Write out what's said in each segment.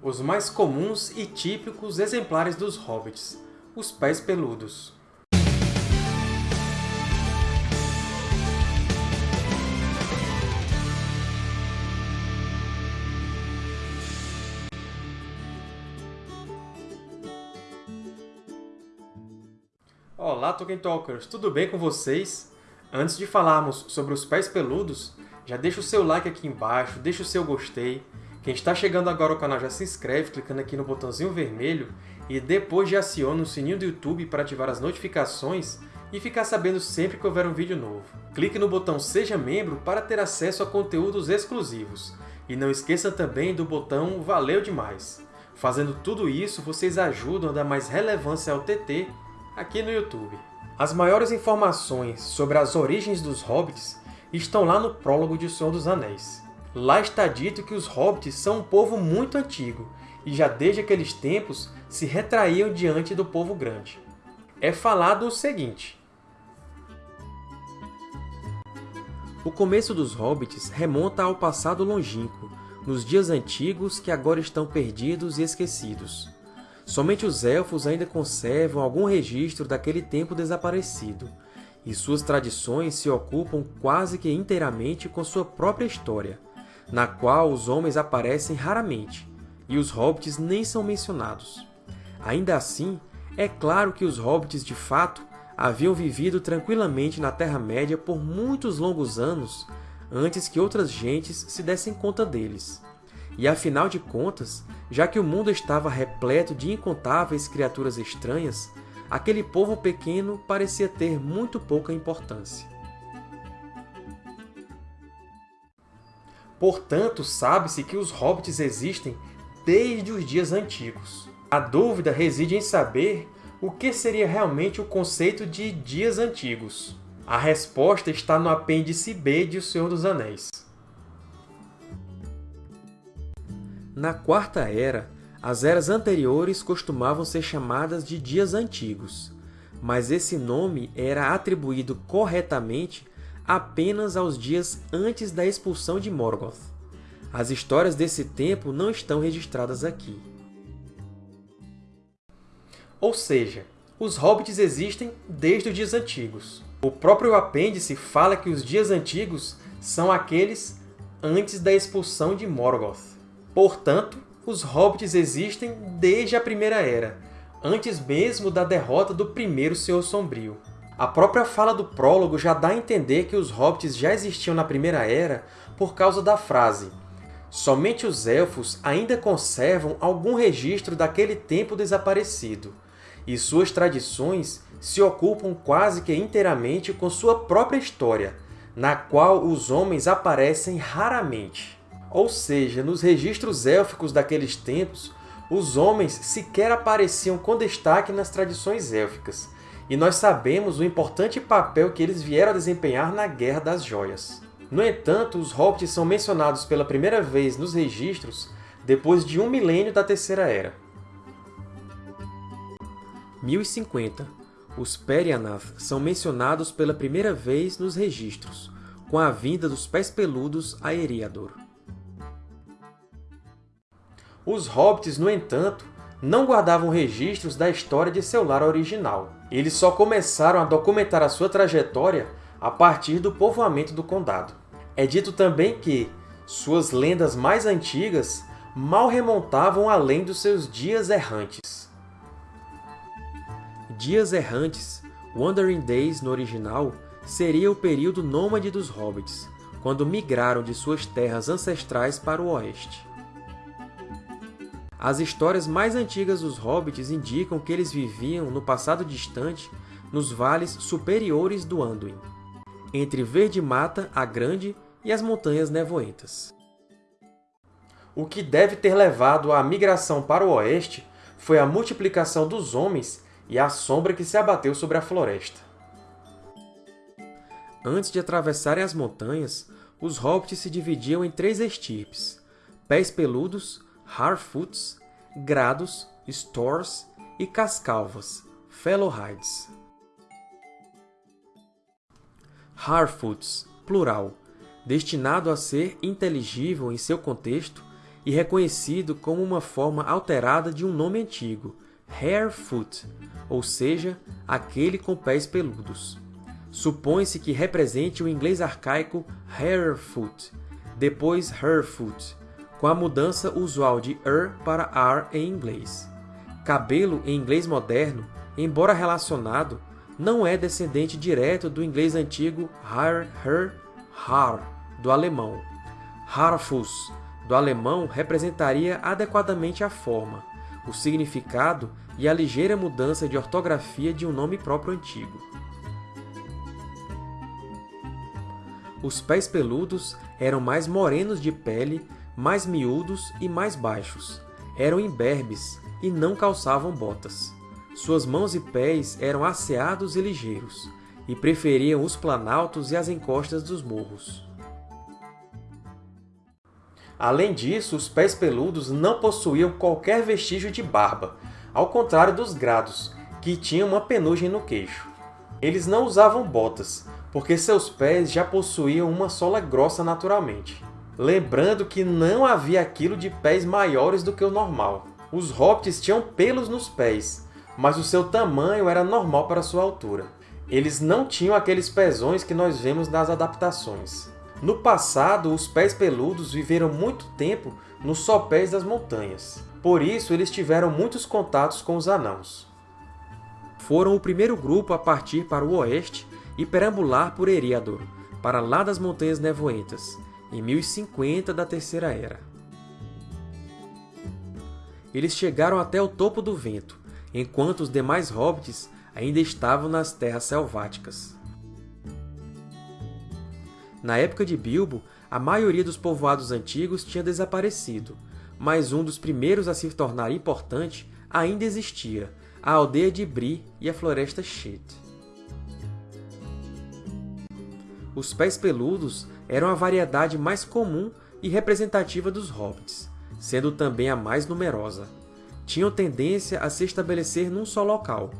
os mais comuns e típicos exemplares dos hobbits, os pés peludos. Olá, Tolkien Talkers! Tudo bem com vocês? Antes de falarmos sobre os pés peludos, já deixa o seu like aqui embaixo, deixa o seu gostei. Quem está chegando agora ao canal já se inscreve clicando aqui no botãozinho vermelho e depois já aciona o sininho do YouTube para ativar as notificações e ficar sabendo sempre que houver um vídeo novo. Clique no botão Seja Membro para ter acesso a conteúdos exclusivos. E não esqueça também do botão Valeu Demais! Fazendo tudo isso, vocês ajudam a dar mais relevância ao TT aqui no YouTube. As maiores informações sobre as origens dos Hobbits estão lá no prólogo de O Senhor dos Anéis. Lá está dito que os Hobbits são um povo muito antigo, e já desde aqueles tempos se retraíam diante do povo grande. É falado o seguinte. O começo dos Hobbits remonta ao passado longínquo, nos dias antigos que agora estão perdidos e esquecidos. Somente os Elfos ainda conservam algum registro daquele tempo desaparecido, e suas tradições se ocupam quase que inteiramente com sua própria história, na qual os homens aparecem raramente, e os Hobbits nem são mencionados. Ainda assim, é claro que os Hobbits, de fato, haviam vivido tranquilamente na Terra-média por muitos longos anos antes que outras gentes se dessem conta deles. E afinal de contas, já que o mundo estava repleto de incontáveis criaturas estranhas, aquele povo pequeno parecia ter muito pouca importância. Portanto, sabe-se que os hobbits existem desde os dias antigos. A dúvida reside em saber o que seria realmente o conceito de dias antigos. A resposta está no apêndice B de O Senhor dos Anéis. Na Quarta Era, as eras anteriores costumavam ser chamadas de Dias Antigos, mas esse nome era atribuído corretamente apenas aos dias antes da expulsão de Morgoth. As histórias desse tempo não estão registradas aqui. Ou seja, os Hobbits existem desde os dias antigos. O próprio apêndice fala que os dias antigos são aqueles antes da expulsão de Morgoth. Portanto, os Hobbits existem desde a Primeira Era, antes mesmo da derrota do primeiro Senhor Sombrio. A própria fala do prólogo já dá a entender que os Hobbits já existiam na Primeira Era por causa da frase Somente os Elfos ainda conservam algum registro daquele tempo desaparecido, e suas tradições se ocupam quase que inteiramente com sua própria história, na qual os homens aparecem raramente. Ou seja, nos registros élficos daqueles tempos, os homens sequer apareciam com destaque nas tradições élficas, e nós sabemos o importante papel que eles vieram a desempenhar na Guerra das Joias. No entanto, os Hobbits são mencionados pela primeira vez nos registros depois de um milênio da Terceira Era. 1050. Os Perianath são mencionados pela primeira vez nos registros, com a vinda dos Pés Peludos a Eriador. Os Hobbits, no entanto, não guardavam registros da história de seu lar original. Eles só começaram a documentar a sua trajetória a partir do povoamento do Condado. É dito também que suas lendas mais antigas mal remontavam além dos seus dias errantes. Dias Errantes, Wandering Days no original, seria o período nômade dos Hobbits, quando migraram de suas terras ancestrais para o oeste. As histórias mais antigas dos Hobbits indicam que eles viviam, no passado distante, nos vales superiores do Anduin, entre Verde Mata, a Grande, e as Montanhas Nevoentas. O que deve ter levado à migração para o oeste foi a multiplicação dos homens e a sombra que se abateu sobre a floresta. Antes de atravessarem as montanhas, os Hobbits se dividiam em três estirpes, pés peludos, Harfoots, Grados, Stores e Cascalvas, Fellowhides. Harfoots, plural, destinado a ser inteligível em seu contexto e reconhecido como uma forma alterada de um nome antigo, Harefoot, ou seja, aquele com pés peludos. Supõe-se que represente o inglês arcaico Harefoot, depois Herfoot, com a mudança usual de er para ar em inglês. Cabelo em inglês moderno, embora relacionado, não é descendente direto do inglês antigo har, her, har, do alemão. Harfus, do alemão, representaria adequadamente a forma, o significado e a ligeira mudança de ortografia de um nome próprio antigo. Os pés peludos eram mais morenos de pele, mais miúdos e mais baixos. Eram imberbes e não calçavam botas. Suas mãos e pés eram asseados e ligeiros, e preferiam os planaltos e as encostas dos morros. Além disso, os pés peludos não possuíam qualquer vestígio de barba, ao contrário dos grados, que tinham uma penugem no queixo. Eles não usavam botas, porque seus pés já possuíam uma sola grossa naturalmente. Lembrando que não havia aquilo de pés maiores do que o normal. Os hobbits tinham pelos nos pés, mas o seu tamanho era normal para sua altura. Eles não tinham aqueles pezões que nós vemos nas adaptações. No passado, os pés peludos viveram muito tempo nos sopés das montanhas. Por isso, eles tiveram muitos contatos com os anãos. Foram o primeiro grupo a partir para o oeste e perambular por Eriador, para lá das Montanhas Nevoentas, em 1050 da Terceira Era. Eles chegaram até o topo do vento, enquanto os demais hobbits ainda estavam nas terras selváticas. Na época de Bilbo, a maioria dos povoados antigos tinha desaparecido, mas um dos primeiros a se tornar importante ainda existia, a aldeia de Bree e a floresta Shet. Os pés peludos eram a variedade mais comum e representativa dos hobbits, sendo também a mais numerosa. Tinham tendência a se estabelecer num só local.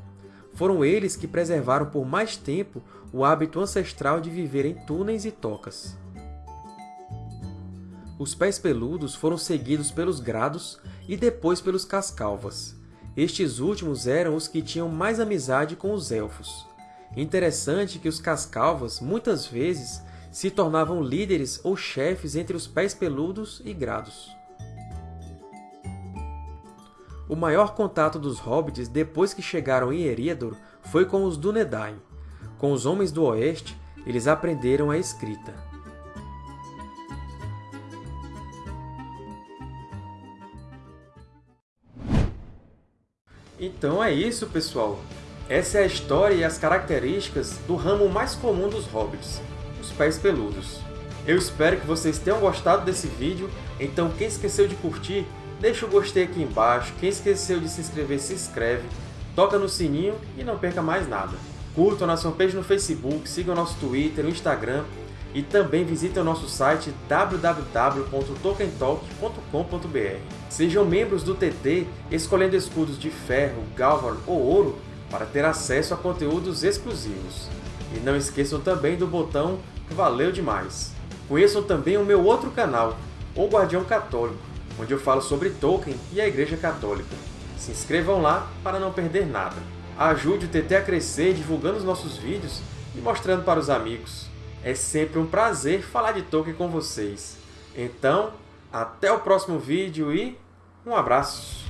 Foram eles que preservaram por mais tempo o hábito ancestral de viver em túneis e tocas. Os pés peludos foram seguidos pelos grados e depois pelos cascalvas. Estes últimos eram os que tinham mais amizade com os elfos. Interessante que os cascalvas, muitas vezes, se tornavam líderes ou chefes entre os pés peludos e grados. O maior contato dos hobbits depois que chegaram em Eriador foi com os Dúnedain. Com os Homens do Oeste, eles aprenderam a escrita. Então é isso, pessoal! Essa é a história e as características do ramo mais comum dos hobbits, pés peludos. Eu espero que vocês tenham gostado desse vídeo, então quem esqueceu de curtir, deixa o gostei aqui embaixo, quem esqueceu de se inscrever, se inscreve, toca no sininho e não perca mais nada. Curtam a nossa fanpage no Facebook, sigam nosso Twitter, o Instagram e também visitem o nosso site www.tokentalk.com.br. Sejam membros do TT escolhendo escudos de ferro, galvan ou ouro para ter acesso a conteúdos exclusivos. E não esqueçam também do botão Valeu demais! Conheçam também o meu outro canal, O Guardião Católico, onde eu falo sobre Tolkien e a Igreja Católica. Se inscrevam lá para não perder nada. Ajude o TT a crescer divulgando os nossos vídeos e mostrando para os amigos. É sempre um prazer falar de Tolkien com vocês. Então, até o próximo vídeo e um abraço!